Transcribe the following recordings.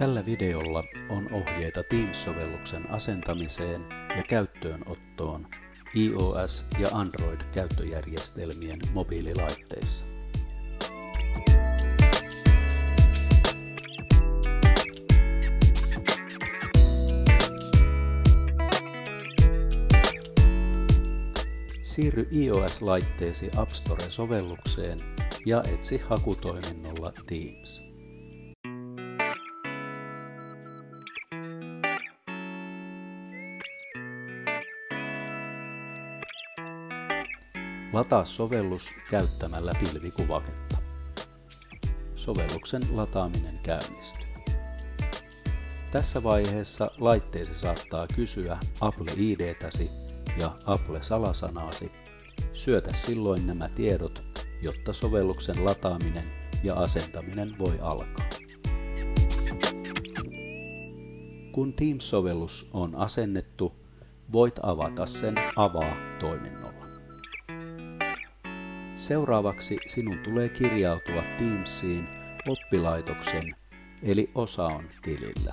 Tällä videolla on ohjeita Teams-sovelluksen asentamiseen ja käyttöönottoon iOS- ja Android-käyttöjärjestelmien mobiililaitteissa. Siirry iOS-laitteesi App Store-sovellukseen ja etsi hakutoiminnolla Teams. Lataa sovellus käyttämällä pilvikuvaketta. Sovelluksen lataaminen käynnistyy. Tässä vaiheessa laitteesi saattaa kysyä Apple ID-täsi ja Apple-salasanaasi. Syötä silloin nämä tiedot, jotta sovelluksen lataaminen ja asentaminen voi alkaa. Kun Teams-sovellus on asennettu, voit avata sen Avaa toiminnolla. Seuraavaksi sinun tulee kirjautua Teamsiin oppilaitoksen eli osaon tilillä.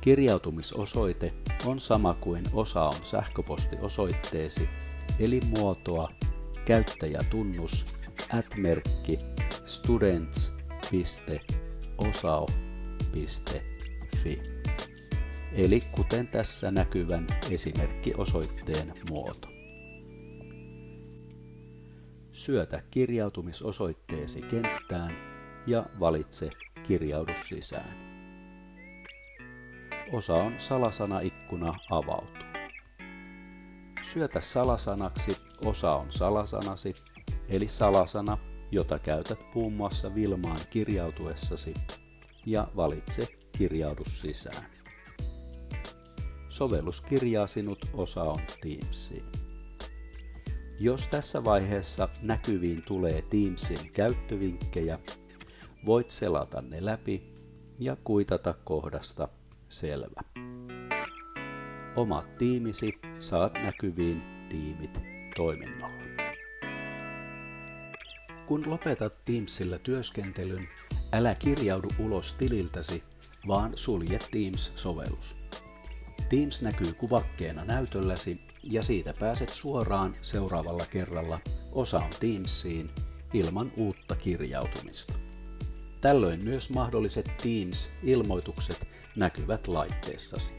Kirjautumisosoite on sama kuin osaon sähköpostiosoitteesi eli muotoa käyttäjätunnus at-merkki students.osao.fi eli kuten tässä näkyvän esimerkkiosoitteen muoto. Syötä kirjautumisosoitteesi kenttään ja valitse Kirjaudu sisään. Osa on salasanaikkuna avautuu. Syötä salasanaksi osa on salasanasi, eli salasana, jota käytät muun muassa Vilmaan kirjautuessasi, ja valitse Kirjaudu sisään. Sovellus kirjaa sinut osa on Teamsiin. Jos tässä vaiheessa näkyviin tulee Teamsin käyttövinkkejä, voit selata ne läpi ja kuitata kohdasta selvä. Omat tiimisi saat näkyviin tiimit toiminnolla. Kun lopetat Teamsillä työskentelyn, älä kirjaudu ulos tililtäsi, vaan sulje Teams-sovellus. Teams näkyy kuvakkeena näytölläsi ja siitä pääset suoraan seuraavalla kerralla osaan Teamsiin ilman uutta kirjautumista. Tällöin myös mahdolliset Teams-ilmoitukset näkyvät laitteessasi.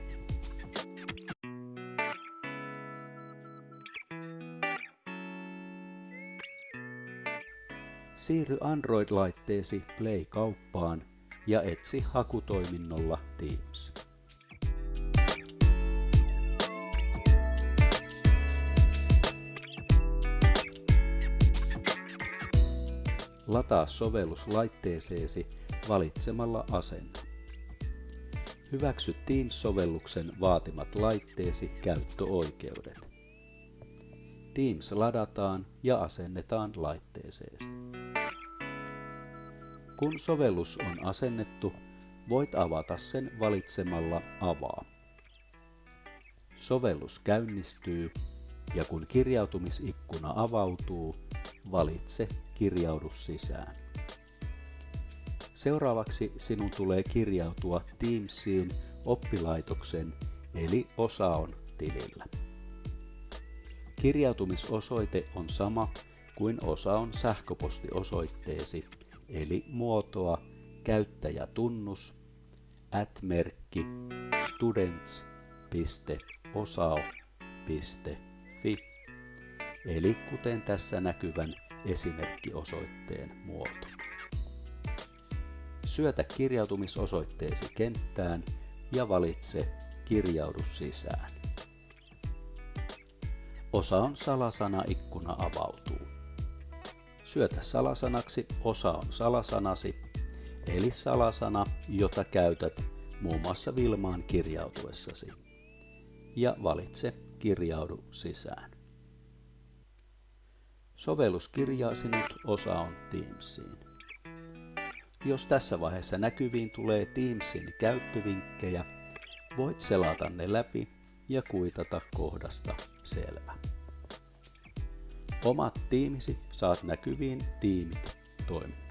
Siirry Android-laitteesi Play-kauppaan ja etsi hakutoiminnolla Teams. Lataa sovellus laitteeseesi valitsemalla asento. Hyväksy Teams-sovelluksen vaatimat laitteesi käyttöoikeudet. Teams ladataan ja asennetaan laitteeseesi. Kun sovellus on asennettu, voit avata sen valitsemalla Avaa. Sovellus käynnistyy ja kun kirjautumisikkuna avautuu, valitse Kirjaudu sisään. Seuraavaksi sinun tulee kirjautua Teamsiin oppilaitoksen eli osaon tilillä. Kirjautumisosoite on sama kuin osaon sähköpostiosoitteesi eli muotoa käyttäjätunnus at-merkki students.osao.fi eli kuten tässä näkyvän esimerkkiosoitteen muoto. Syötä kirjautumisosoitteesi kenttään ja valitse Kirjaudu sisään. Osa on salasana-ikkuna avautuu. Syötä salasanaksi osa on salasanasi, eli salasana, jota käytät muun muassa Vilmaan kirjautuessasi. Ja valitse Kirjaudu sisään. Sovellus kirjaa sinut on Teamsiin. Jos tässä vaiheessa näkyviin tulee Teamsin käyttövinkkejä, voit selata ne läpi ja kuitata kohdasta selvä. Omat tiimisi saat näkyviin tiimit toiminnolla.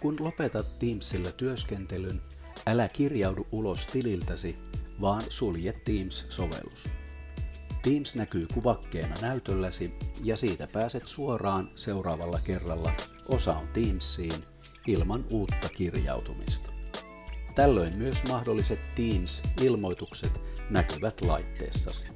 Kun lopetat Teamsilla työskentelyn, älä kirjaudu ulos tililtäsi, vaan sulje Teams-sovellus. Teams näkyy kuvakkeena näytölläsi ja siitä pääset suoraan seuraavalla kerralla osaan Teamsiin ilman uutta kirjautumista. Tällöin myös mahdolliset Teams-ilmoitukset näkyvät laitteessasi.